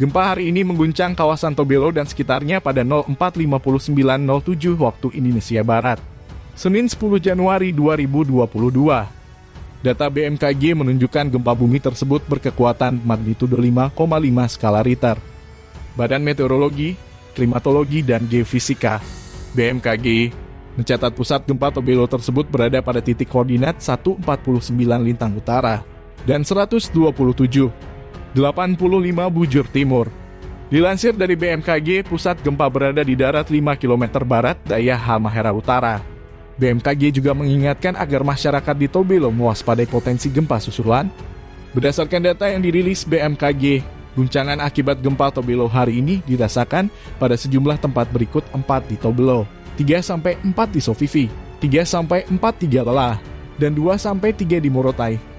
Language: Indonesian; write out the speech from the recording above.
Gempa hari ini mengguncang kawasan Tobelo dan sekitarnya pada 04.59.07 waktu Indonesia Barat. Senin 10 Januari 2022. Data BMKG menunjukkan gempa bumi tersebut berkekuatan magnitudo 5,5 skala Richter. Badan Meteorologi, Klimatologi, dan Geofisika BMKG mencatat pusat gempa Tobelo tersebut berada pada titik koordinat 149 lintang utara dan 127 85 bujur timur. Dilansir dari BMKG, pusat gempa berada di darat 5 km barat daya Halmahera Utara. BMKG juga mengingatkan agar masyarakat di Tobelo mewaspadai potensi gempa susulan. Berdasarkan data yang dirilis BMKG, guncangan akibat gempa Tobelo hari ini dirasakan pada sejumlah tempat berikut 4 di Tobelo, 3 sampai 4 di Sofifi, 3 sampai 4 di Lelah, dan 2 sampai 3 di Morotai,